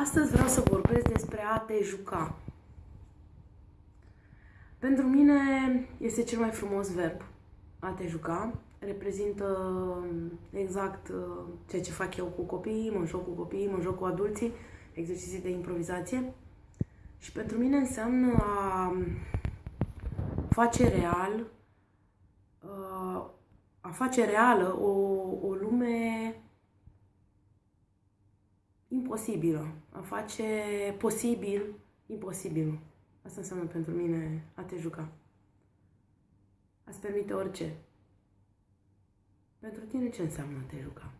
Astăzi vreau să vorbesc despre a te juca. Pentru mine este cel mai frumos verb, a te juca. Reprezintă exact uh, ceea ce fac eu cu copiii, mă joc cu copiii, mă joc cu adulții, exerciții de improvizație. Și pentru mine înseamnă a face real, uh, a face reală o, o lume imposibilă, a face posibil imposibil. Asta înseamnă pentru mine a te juca. A-ți permite orice. Pentru tine ce înseamnă a te juca?